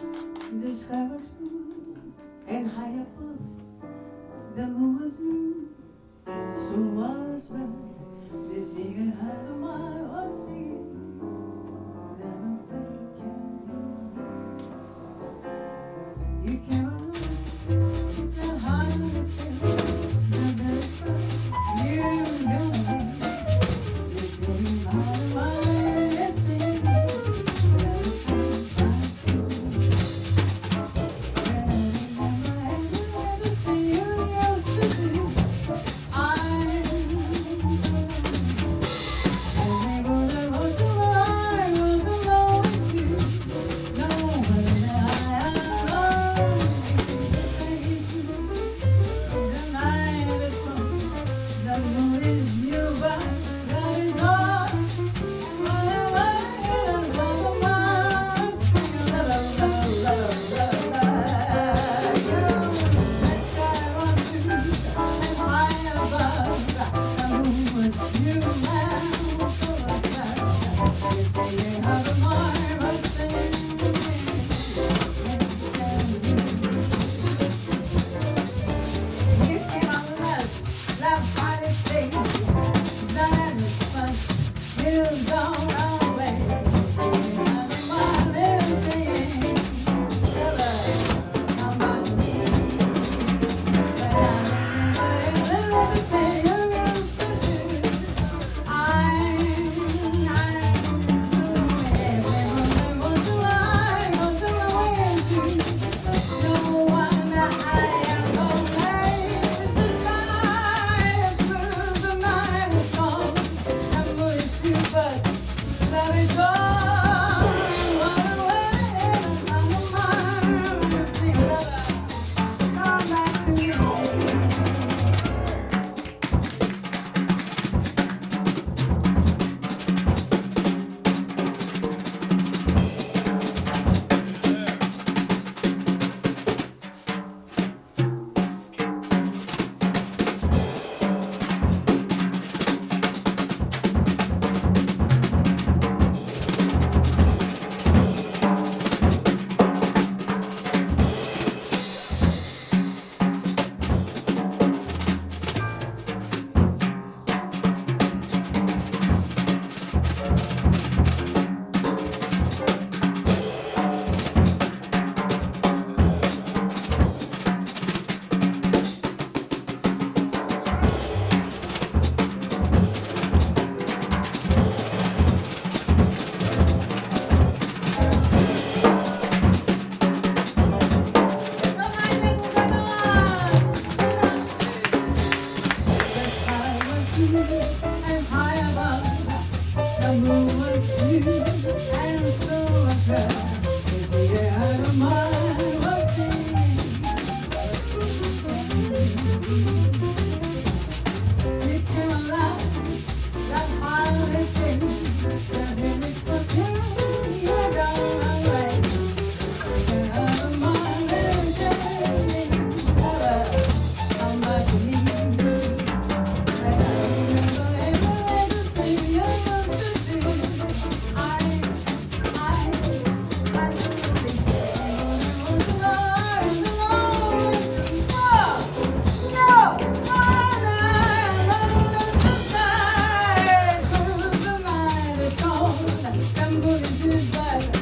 The sky was blue and high above, the moon was blue, so was love. The singing had a mile was singing, goodbye.